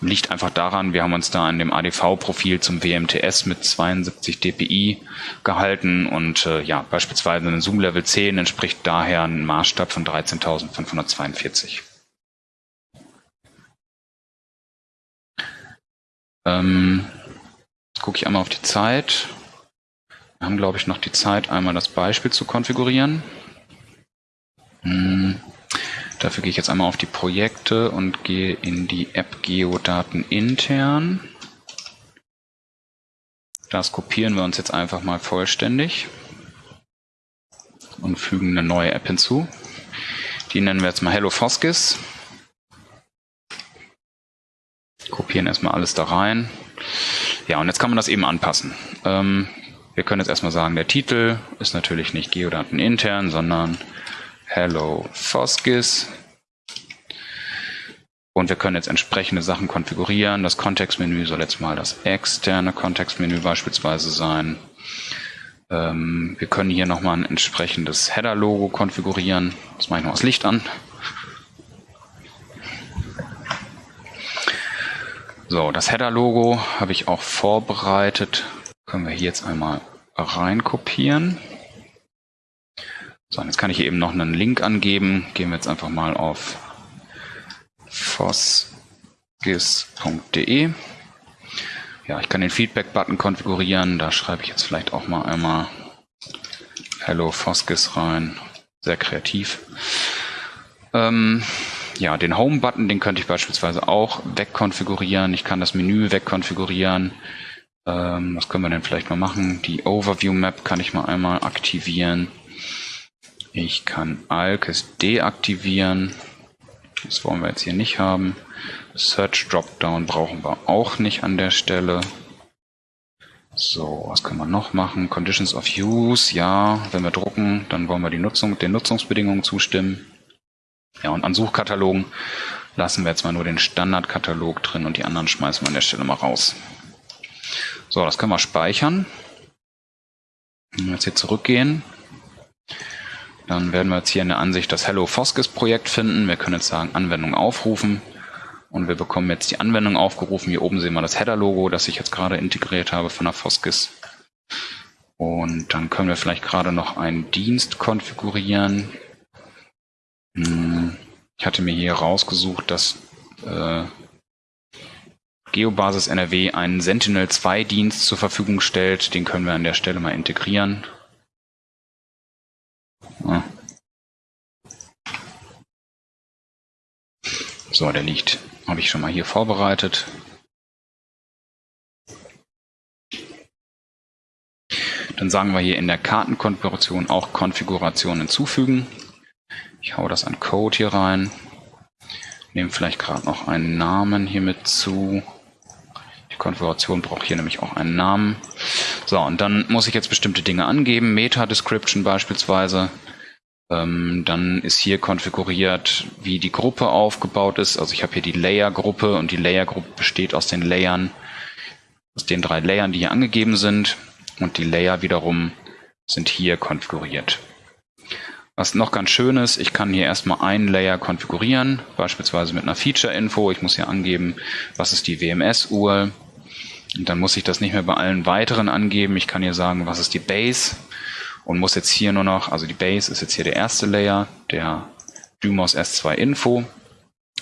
Liegt einfach daran, wir haben uns da an dem ADV-Profil zum WMTS mit 72 dpi gehalten und äh, ja, beispielsweise ein Zoom-Level 10 entspricht daher einem Maßstab von 13.542. Ähm, jetzt gucke ich einmal auf die Zeit. Wir haben, glaube ich, noch die Zeit, einmal das Beispiel zu konfigurieren. Hm. Dafür gehe ich jetzt einmal auf die Projekte und gehe in die App Geodaten intern. Das kopieren wir uns jetzt einfach mal vollständig und fügen eine neue App hinzu. Die nennen wir jetzt mal Hello Foskis. Kopieren erstmal alles da rein. Ja, und jetzt kann man das eben anpassen. Ähm, wir können jetzt erstmal sagen, der Titel ist natürlich nicht Geodaten intern, sondern Hello Foskis. Und wir können jetzt entsprechende Sachen konfigurieren. Das Kontextmenü soll jetzt mal das externe Kontextmenü beispielsweise sein. Ähm, wir können hier nochmal ein entsprechendes Header-Logo konfigurieren. Das mache ich noch das Licht an. So, das Header-Logo habe ich auch vorbereitet. Können wir hier jetzt einmal rein kopieren. So, jetzt kann ich hier eben noch einen Link angeben. Gehen wir jetzt einfach mal auf fosgis.de. Ja, ich kann den Feedback-Button konfigurieren. Da schreibe ich jetzt vielleicht auch mal einmal Hello Fosgis rein. Sehr kreativ. Ähm, ja, den Home-Button, den könnte ich beispielsweise auch wegkonfigurieren. Ich kann das Menü wegkonfigurieren. Ähm, was können wir denn vielleicht mal machen? Die Overview-Map kann ich mal einmal aktivieren. Ich kann Alkes deaktivieren. Das wollen wir jetzt hier nicht haben. Search Dropdown brauchen wir auch nicht an der Stelle. So, was können wir noch machen? Conditions of Use, ja, wenn wir drucken, dann wollen wir die Nutzung, den Nutzungsbedingungen zustimmen. Ja, und an Suchkatalogen lassen wir jetzt mal nur den Standardkatalog drin und die anderen schmeißen wir an der Stelle mal raus. So, das können wir speichern. Wenn wir jetzt hier zurückgehen, dann werden wir jetzt hier in der Ansicht das Hello Foskis Projekt finden. Wir können jetzt sagen Anwendung aufrufen und wir bekommen jetzt die Anwendung aufgerufen. Hier oben sehen wir das Header-Logo, das ich jetzt gerade integriert habe von der Foskis. Und dann können wir vielleicht gerade noch einen Dienst konfigurieren. Hm, ich hatte mir hier rausgesucht, dass äh, Geobasis NRW einen Sentinel-2 Dienst zur Verfügung stellt. Den können wir an der Stelle mal integrieren. So, der liegt, habe ich schon mal hier vorbereitet. Dann sagen wir hier in der Kartenkonfiguration auch Konfiguration hinzufügen. Ich hau das an Code hier rein. Nehme vielleicht gerade noch einen Namen hier mit zu. Die Konfiguration braucht hier nämlich auch einen Namen. So, und dann muss ich jetzt bestimmte Dinge angeben. Meta-Description beispielsweise. Ähm, dann ist hier konfiguriert, wie die Gruppe aufgebaut ist. Also ich habe hier die Layer-Gruppe und die Layer-Gruppe besteht aus den Layern, aus den drei Layern, die hier angegeben sind. Und die Layer wiederum sind hier konfiguriert. Was noch ganz schön ist, ich kann hier erstmal einen Layer konfigurieren, beispielsweise mit einer Feature-Info. Ich muss hier angeben, was ist die WMS-URL. Und dann muss ich das nicht mehr bei allen weiteren angeben. Ich kann hier sagen, was ist die Base und muss jetzt hier nur noch, also die Base ist jetzt hier der erste Layer, der Dymos S2 Info.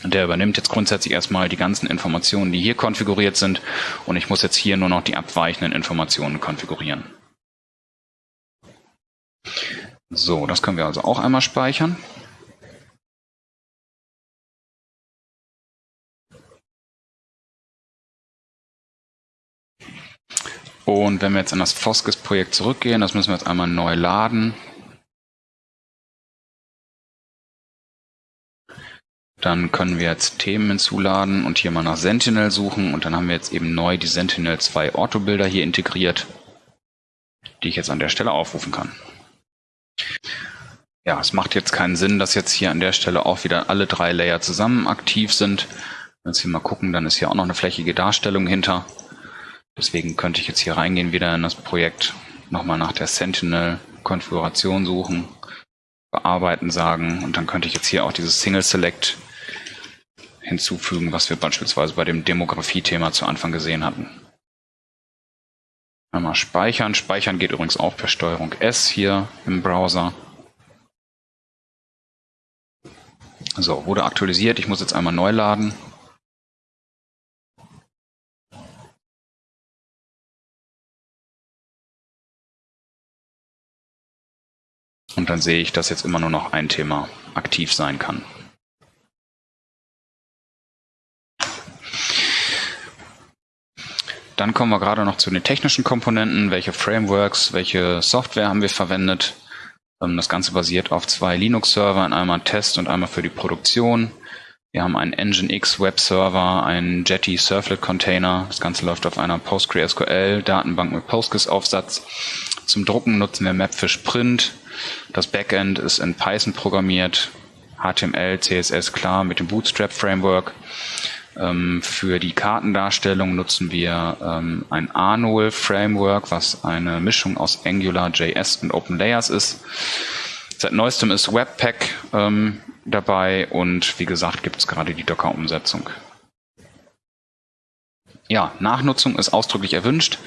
Der übernimmt jetzt grundsätzlich erstmal die ganzen Informationen, die hier konfiguriert sind. Und ich muss jetzt hier nur noch die abweichenden Informationen konfigurieren. So, das können wir also auch einmal speichern. Und wenn wir jetzt in das Foskes-Projekt zurückgehen, das müssen wir jetzt einmal neu laden. Dann können wir jetzt Themen hinzuladen und hier mal nach Sentinel suchen und dann haben wir jetzt eben neu die Sentinel 2 Orthobilder hier integriert, die ich jetzt an der Stelle aufrufen kann. Ja, es macht jetzt keinen Sinn, dass jetzt hier an der Stelle auch wieder alle drei Layer zusammen aktiv sind. Wenn hier mal gucken, dann ist hier auch noch eine flächige Darstellung hinter. Deswegen könnte ich jetzt hier reingehen, wieder in das Projekt, nochmal nach der Sentinel-Konfiguration suchen, bearbeiten sagen und dann könnte ich jetzt hier auch dieses Single Select hinzufügen, was wir beispielsweise bei dem Demografie-Thema zu Anfang gesehen hatten. Einmal speichern. Speichern geht übrigens auch per Steuerung S hier im Browser. So, wurde aktualisiert. Ich muss jetzt einmal neu laden. Und dann sehe ich, dass jetzt immer nur noch ein Thema aktiv sein kann. Dann kommen wir gerade noch zu den technischen Komponenten. Welche Frameworks, welche Software haben wir verwendet? Ähm, das Ganze basiert auf zwei Linux-Servern, einmal Test und einmal für die Produktion. Wir haben einen Nginx Web-Server, einen Jetty Surflet Container. Das Ganze läuft auf einer PostgreSQL-Datenbank mit Postgres-Aufsatz. Zum Drucken nutzen wir Mapfish Print. Das Backend ist in Python programmiert. HTML, CSS klar mit dem Bootstrap Framework. Ähm, für die Kartendarstellung nutzen wir ähm, ein Arnol Framework, was eine Mischung aus Angular, JS und OpenLayers ist. Seit neuestem ist Webpack ähm, dabei und wie gesagt gibt es gerade die Docker-Umsetzung. Ja, Nachnutzung ist ausdrücklich erwünscht.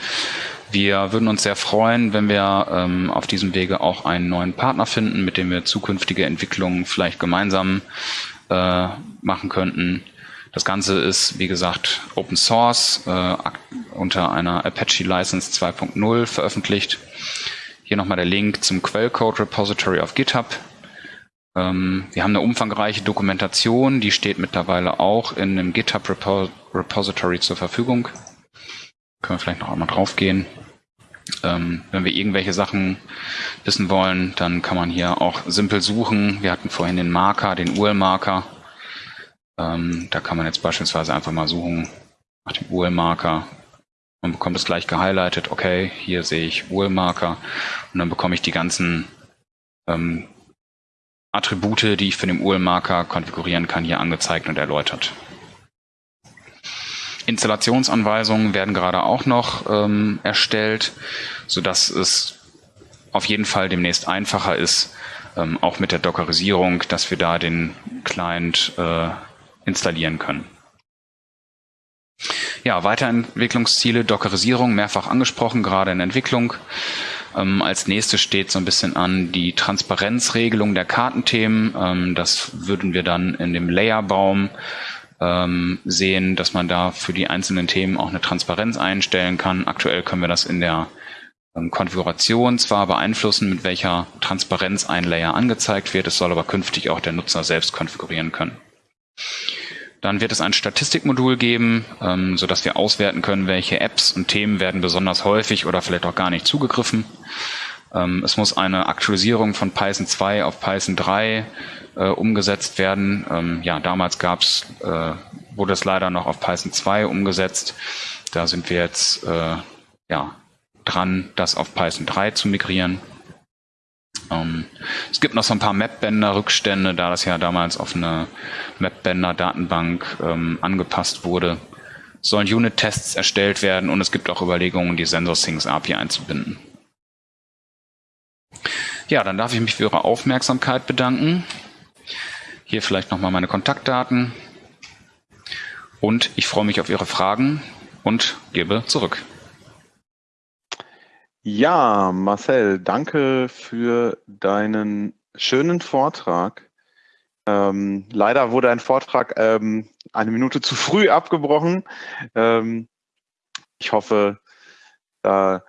Wir würden uns sehr freuen, wenn wir ähm, auf diesem Wege auch einen neuen Partner finden, mit dem wir zukünftige Entwicklungen vielleicht gemeinsam äh, machen könnten. Das Ganze ist, wie gesagt, Open Source äh, unter einer Apache License 2.0 veröffentlicht. Hier nochmal der Link zum Quellcode Repository auf GitHub. Ähm, wir haben eine umfangreiche Dokumentation, die steht mittlerweile auch in einem GitHub Repo Repository zur Verfügung. Können wir vielleicht noch einmal draufgehen. Ähm, wenn wir irgendwelche Sachen wissen wollen, dann kann man hier auch simpel suchen. Wir hatten vorhin den Marker, den URL-Marker. Ähm, da kann man jetzt beispielsweise einfach mal suchen nach dem URL-Marker. Man bekommt es gleich gehighlightet. Okay, hier sehe ich URL-Marker und dann bekomme ich die ganzen ähm, Attribute, die ich für den URL-Marker konfigurieren kann, hier angezeigt und erläutert. Installationsanweisungen werden gerade auch noch ähm, erstellt, sodass es auf jeden Fall demnächst einfacher ist, ähm, auch mit der Dockerisierung, dass wir da den Client äh, installieren können. Ja, Weiterentwicklungsziele, Dockerisierung, mehrfach angesprochen, gerade in Entwicklung. Ähm, als nächstes steht so ein bisschen an die Transparenzregelung der Kartenthemen. Ähm, das würden wir dann in dem Layerbaum ähm, sehen, dass man da für die einzelnen Themen auch eine Transparenz einstellen kann. Aktuell können wir das in der ähm, Konfiguration zwar beeinflussen, mit welcher Transparenz ein Layer angezeigt wird, es soll aber künftig auch der Nutzer selbst konfigurieren können. Dann wird es ein Statistikmodul geben, ähm, sodass wir auswerten können, welche Apps und Themen werden besonders häufig oder vielleicht auch gar nicht zugegriffen. Ähm, es muss eine Aktualisierung von Python 2 auf Python 3 äh, umgesetzt werden. Ähm, ja, damals gab's, äh, wurde es leider noch auf Python 2 umgesetzt. Da sind wir jetzt äh, ja, dran, das auf Python 3 zu migrieren. Ähm, es gibt noch so ein paar Mapbender-Rückstände, da das ja damals auf eine Mapbender-Datenbank ähm, angepasst wurde. Sollen Unit-Tests erstellt werden und es gibt auch Überlegungen, die SensorSyncs API einzubinden. Ja, dann darf ich mich für Ihre Aufmerksamkeit bedanken. Hier vielleicht nochmal meine Kontaktdaten. Und ich freue mich auf Ihre Fragen und gebe zurück. Ja, Marcel, danke für deinen schönen Vortrag. Ähm, leider wurde ein Vortrag ähm, eine Minute zu früh abgebrochen. Ähm, ich hoffe, da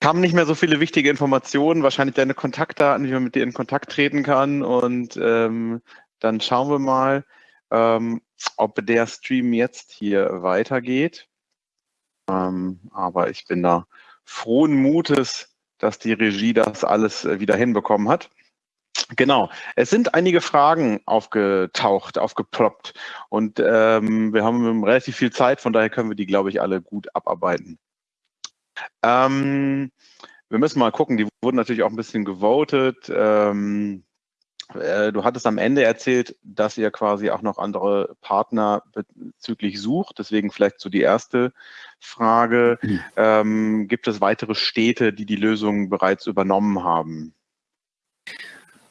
kamen nicht mehr so viele wichtige Informationen, wahrscheinlich deine Kontaktdaten, wie man mit dir in Kontakt treten kann. Und ähm, dann schauen wir mal, ähm, ob der Stream jetzt hier weitergeht. Ähm, aber ich bin da frohen Mutes, dass die Regie das alles äh, wieder hinbekommen hat. Genau, es sind einige Fragen aufgetaucht, aufgeploppt und ähm, wir haben relativ viel Zeit, von daher können wir die, glaube ich, alle gut abarbeiten. Ähm, wir müssen mal gucken, die wurden natürlich auch ein bisschen gewotet. Ähm, äh, du hattest am Ende erzählt, dass ihr quasi auch noch andere Partner bezüglich sucht. Deswegen vielleicht so die erste Frage. Mhm. Ähm, gibt es weitere Städte, die die Lösung bereits übernommen haben?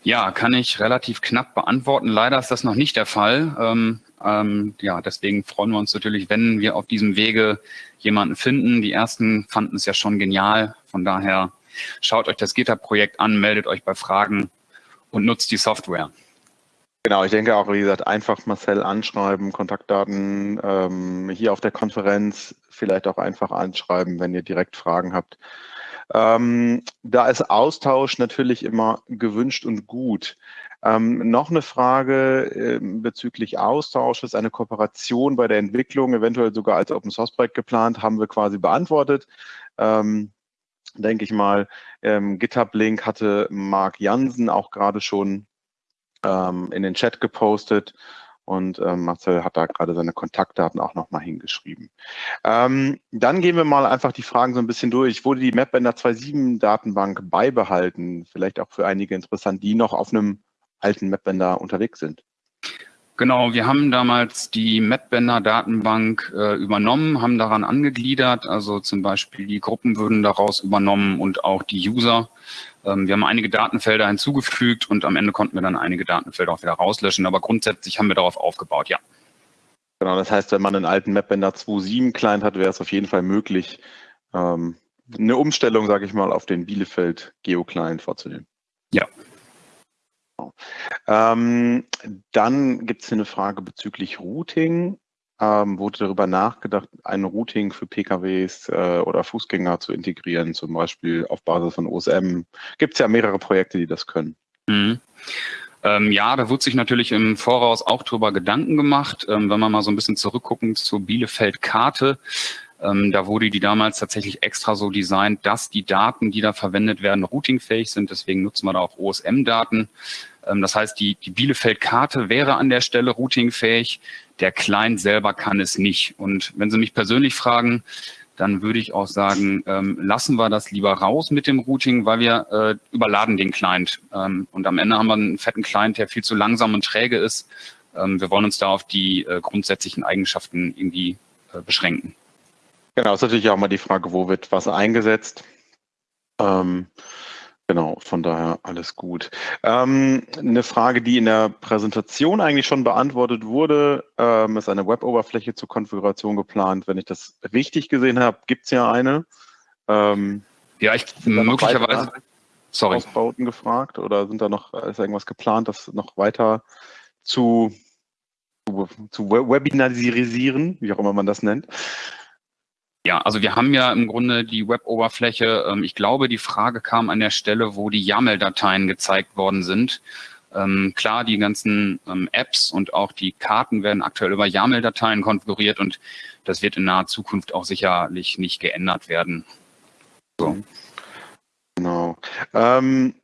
Ja, kann ich relativ knapp beantworten. Leider ist das noch nicht der Fall. Ähm, ähm, ja, deswegen freuen wir uns natürlich, wenn wir auf diesem Wege jemanden finden. Die ersten fanden es ja schon genial. Von daher schaut euch das GitHub-Projekt an, meldet euch bei Fragen und nutzt die Software. Genau, ich denke auch, wie gesagt, einfach Marcel anschreiben, Kontaktdaten ähm, hier auf der Konferenz, vielleicht auch einfach anschreiben, wenn ihr direkt Fragen habt. Ähm, da ist Austausch natürlich immer gewünscht und gut. Ähm, noch eine Frage äh, bezüglich Austausches, eine Kooperation bei der Entwicklung, eventuell sogar als Open Source Projekt geplant, haben wir quasi beantwortet. Ähm, denke ich mal, ähm, GitHub-Link hatte Marc Jansen auch gerade schon ähm, in den Chat gepostet. Und ähm, Marcel hat da gerade seine Kontaktdaten auch nochmal hingeschrieben. Ähm, dann gehen wir mal einfach die Fragen so ein bisschen durch. Wurde die MapBender 2.7 Datenbank beibehalten? Vielleicht auch für einige interessant, die noch auf einem alten MapBender unterwegs sind. Genau, wir haben damals die MapBender Datenbank äh, übernommen, haben daran angegliedert, also zum Beispiel die Gruppen würden daraus übernommen und auch die User. Ähm, wir haben einige Datenfelder hinzugefügt und am Ende konnten wir dann einige Datenfelder auch wieder rauslöschen, aber grundsätzlich haben wir darauf aufgebaut, ja. Genau, das heißt, wenn man einen alten MapBender 2.7 Client hat, wäre es auf jeden Fall möglich, ähm, eine Umstellung, sage ich mal, auf den Bielefeld Geo Client vorzunehmen. Ja, ähm, dann gibt es eine Frage bezüglich Routing. Ähm, wurde darüber nachgedacht, ein Routing für PKWs äh, oder Fußgänger zu integrieren, zum Beispiel auf Basis von OSM? Gibt es ja mehrere Projekte, die das können. Mhm. Ähm, ja, da wird sich natürlich im Voraus auch drüber Gedanken gemacht. Ähm, wenn wir mal so ein bisschen zurückgucken zur Bielefeld-Karte, ähm, da wurde die damals tatsächlich extra so designt, dass die Daten, die da verwendet werden, routingfähig sind. Deswegen nutzen wir da auch OSM-Daten. Ähm, das heißt, die, die Bielefeld-Karte wäre an der Stelle routingfähig. Der Client selber kann es nicht. Und wenn Sie mich persönlich fragen, dann würde ich auch sagen, ähm, lassen wir das lieber raus mit dem Routing, weil wir äh, überladen den Client. Ähm, und am Ende haben wir einen fetten Client, der viel zu langsam und träge ist. Ähm, wir wollen uns da auf die äh, grundsätzlichen Eigenschaften irgendwie äh, beschränken. Genau, ist natürlich auch mal die Frage, wo wird was eingesetzt. Ähm, Genau, von daher alles gut. Ähm, eine Frage, die in der Präsentation eigentlich schon beantwortet wurde, ähm, ist eine Web-Oberfläche zur Konfiguration geplant. Wenn ich das richtig gesehen habe, gibt es ja eine. Ähm, ja, ich möglicherweise. Sorry. Ausbauten gefragt oder sind da noch ist irgendwas geplant, das noch weiter zu, zu, zu webinarisieren, wie auch immer man das nennt? Ja, also wir haben ja im Grunde die Web-Oberfläche. Ähm, ich glaube, die Frage kam an der Stelle, wo die YAML-Dateien gezeigt worden sind. Ähm, klar, die ganzen ähm, Apps und auch die Karten werden aktuell über YAML-Dateien konfiguriert und das wird in naher Zukunft auch sicherlich nicht geändert werden. So. Genau. Ähm,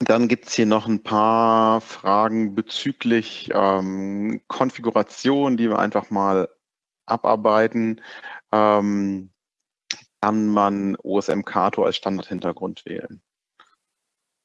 dann gibt es hier noch ein paar Fragen bezüglich Konfiguration, die wir einfach mal abarbeiten ähm, kann man OSM Kato als Standardhintergrund wählen.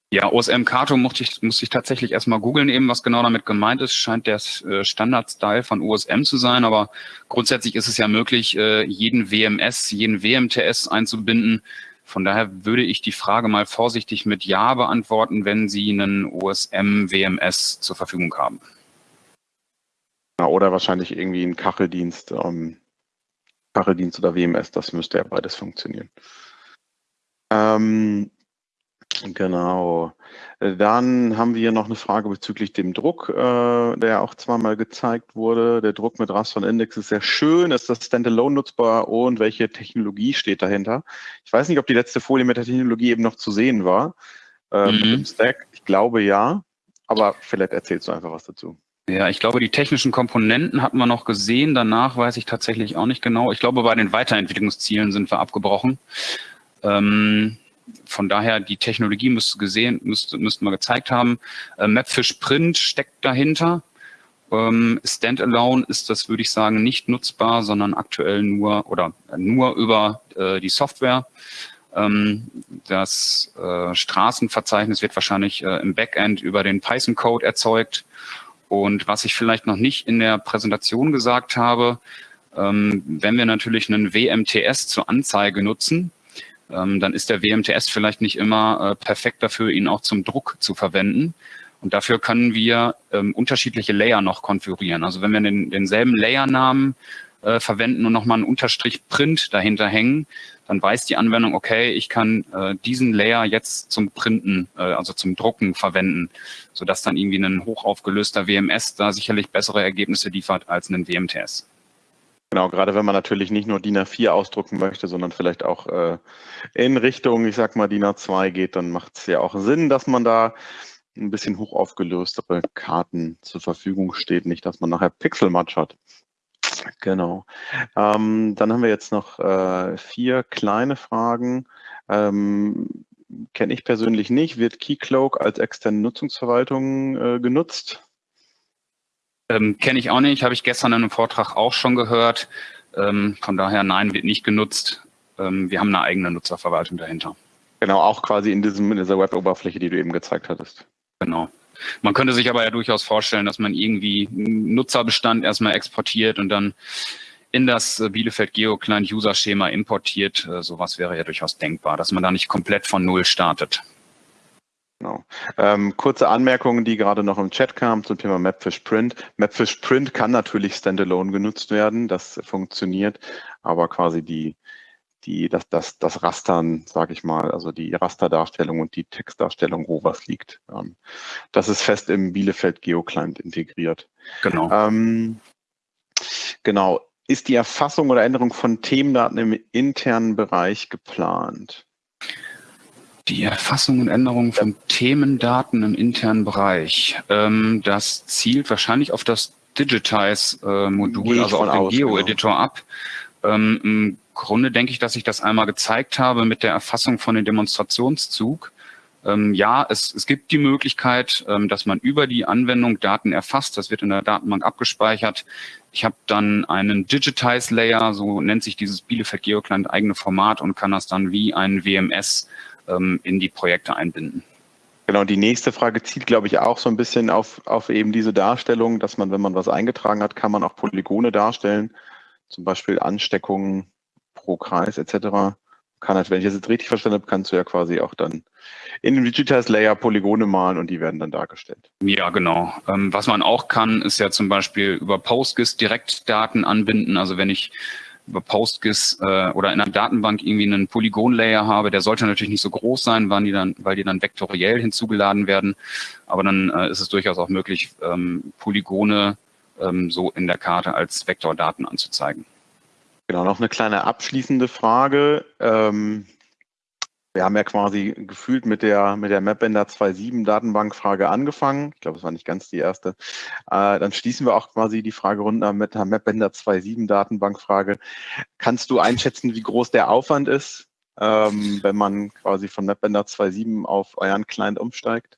Ja, OSM Kato musste ich, musste ich tatsächlich erstmal googeln eben, was genau damit gemeint ist. Scheint der äh, Standard-Style von OSM zu sein, aber grundsätzlich ist es ja möglich, äh, jeden WMS, jeden WMTS einzubinden. Von daher würde ich die Frage mal vorsichtig mit Ja beantworten, wenn Sie einen OSM WMS zur Verfügung haben. Oder wahrscheinlich irgendwie ein Kacheldienst, ähm, Kacheldienst oder WMS, das müsste ja beides funktionieren. Ähm, Genau. Dann haben wir noch eine Frage bezüglich dem Druck, äh, der auch zweimal gezeigt wurde. Der Druck mit Raster und Index ist sehr schön. Ist das Standalone nutzbar und welche Technologie steht dahinter? Ich weiß nicht, ob die letzte Folie mit der Technologie eben noch zu sehen war. Äh, mhm. Mit dem Stack. Ich glaube ja, aber vielleicht erzählst du einfach was dazu. Ja, ich glaube, die technischen Komponenten hatten wir noch gesehen. Danach weiß ich tatsächlich auch nicht genau. Ich glaube, bei den Weiterentwicklungszielen sind wir abgebrochen. Ähm, von daher, die Technologie müsste gesehen, müsste, müssten wir gezeigt haben. Äh, Mapfish Print steckt dahinter. Ähm, Standalone ist das, würde ich sagen, nicht nutzbar, sondern aktuell nur oder nur über äh, die Software. Ähm, das äh, Straßenverzeichnis wird wahrscheinlich äh, im Backend über den Python-Code erzeugt. Und was ich vielleicht noch nicht in der Präsentation gesagt habe, ähm, wenn wir natürlich einen WMTS zur Anzeige nutzen, ähm, dann ist der WMTS vielleicht nicht immer äh, perfekt dafür, ihn auch zum Druck zu verwenden. Und dafür können wir ähm, unterschiedliche Layer noch konfigurieren. Also wenn wir den, denselben Layernamen äh, verwenden und nochmal einen Unterstrich Print dahinter hängen, dann weiß die Anwendung, okay, ich kann äh, diesen Layer jetzt zum Printen, äh, also zum Drucken verwenden, sodass dann irgendwie ein hochaufgelöster WMS da sicherlich bessere Ergebnisse liefert als ein WMTS. Genau, gerade wenn man natürlich nicht nur DIN A4 ausdrucken möchte, sondern vielleicht auch äh, in Richtung, ich sag mal, DIN A2 geht, dann macht es ja auch Sinn, dass man da ein bisschen hoch aufgelöstere Karten zur Verfügung steht, nicht, dass man nachher Pixelmatch hat. Genau. Ähm, dann haben wir jetzt noch äh, vier kleine Fragen. Ähm, Kenne ich persönlich nicht. Wird Keycloak als externe Nutzungsverwaltung äh, genutzt? Ähm, Kenne ich auch nicht, habe ich gestern in einem Vortrag auch schon gehört. Ähm, von daher, nein, wird nicht genutzt. Ähm, wir haben eine eigene Nutzerverwaltung dahinter. Genau, auch quasi in, diesem, in dieser Web-Oberfläche, die du eben gezeigt hattest. Genau. Man könnte sich aber ja durchaus vorstellen, dass man irgendwie einen Nutzerbestand erstmal exportiert und dann in das äh, Bielefeld Geo Client User Schema importiert. Äh, sowas wäre ja durchaus denkbar, dass man da nicht komplett von Null startet. Genau. Ähm, kurze Anmerkungen, die gerade noch im Chat kamen zum Thema Mapfish Print. Mapfish Print kann natürlich standalone genutzt werden, das funktioniert, aber quasi die, die, das, das, das Rastern, sage ich mal, also die Rasterdarstellung und die Textdarstellung, wo was liegt. Ähm, das ist fest im Bielefeld GeoClient integriert. Genau. Ähm, genau. Ist die Erfassung oder Änderung von Themendaten im internen Bereich geplant? Die Erfassung und Änderung von Themendaten im internen Bereich. Ähm, das zielt wahrscheinlich auf das Digitize-Modul, äh, also auf den Geo-Editor genau. ab. Ähm, Grunde denke ich, dass ich das einmal gezeigt habe mit der Erfassung von dem Demonstrationszug. Ähm, ja, es, es gibt die Möglichkeit, ähm, dass man über die Anwendung Daten erfasst. Das wird in der Datenbank abgespeichert. Ich habe dann einen Digitize Layer, so nennt sich dieses Bielefeld GeoClient eigene Format und kann das dann wie ein WMS ähm, in die Projekte einbinden. Genau, die nächste Frage zielt, glaube ich, auch so ein bisschen auf, auf eben diese Darstellung, dass man, wenn man was eingetragen hat, kann man auch Polygone darstellen, zum Beispiel Ansteckungen pro Kreis etc. Kann halt, wenn ich das jetzt richtig verstanden habe, kannst du ja quasi auch dann in dem Digitize Layer Polygone malen und die werden dann dargestellt. Ja, genau. Ähm, was man auch kann, ist ja zum Beispiel über PostGIS direkt Daten anbinden. Also wenn ich über PostGIS äh, oder in einer Datenbank irgendwie einen Polygon-Layer habe, der sollte natürlich nicht so groß sein, weil die dann, weil die dann vektoriell hinzugeladen werden. Aber dann äh, ist es durchaus auch möglich, ähm, Polygone ähm, so in der Karte als Vektordaten anzuzeigen. Genau, noch eine kleine abschließende Frage. Ähm, wir haben ja quasi gefühlt mit der, mit der MapBender 2.7 Datenbankfrage angefangen. Ich glaube, es war nicht ganz die erste. Äh, dann schließen wir auch quasi die Fragerunde mit der MapBender 2.7 Datenbankfrage. Kannst du einschätzen, wie groß der Aufwand ist, ähm, wenn man quasi von MapBender 2.7 auf euren Client umsteigt?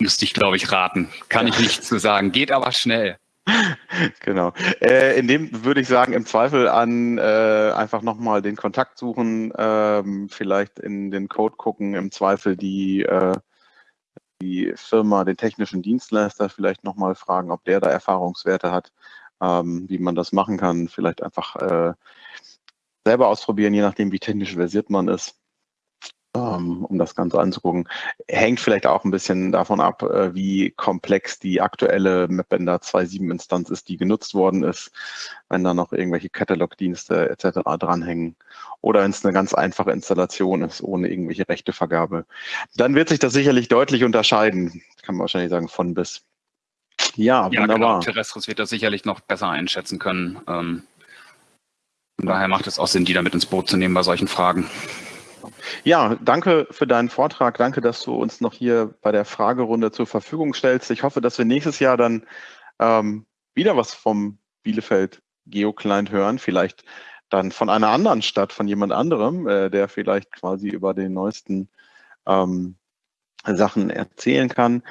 Müsste ich, glaube ich, raten. Kann ja. ich nicht zu sagen. Geht aber schnell. (laughs) genau. Äh, in dem würde ich sagen, im Zweifel an äh, einfach nochmal den Kontakt suchen, ähm, vielleicht in den Code gucken, im Zweifel die, äh, die Firma, den technischen Dienstleister vielleicht nochmal fragen, ob der da Erfahrungswerte hat, ähm, wie man das machen kann. Vielleicht einfach äh, selber ausprobieren, je nachdem, wie technisch versiert man ist, um das Ganze anzugucken. Hängt vielleicht auch ein bisschen davon ab, äh, wie komplex die aktuelle MapBender 2.7-Instanz ist, die genutzt worden ist, wenn da noch irgendwelche Catalog-Dienste etc. dranhängen oder wenn es eine ganz einfache Installation ist, ohne irgendwelche Rechtevergabe. Dann wird sich das sicherlich deutlich unterscheiden, kann man wahrscheinlich sagen, von bis. Ja, ja wunderbar. Genau. Terrestris wird das sicherlich noch besser einschätzen können. Ähm, von daher macht es auch Sinn, die damit ins Boot zu nehmen bei solchen Fragen. Ja, danke für deinen Vortrag. Danke, dass du uns noch hier bei der Fragerunde zur Verfügung stellst. Ich hoffe, dass wir nächstes Jahr dann ähm, wieder was vom Bielefeld GeoClient hören. Vielleicht dann von einer anderen Stadt, von jemand anderem, äh, der vielleicht quasi über den neuesten ähm, Sachen erzählen kann.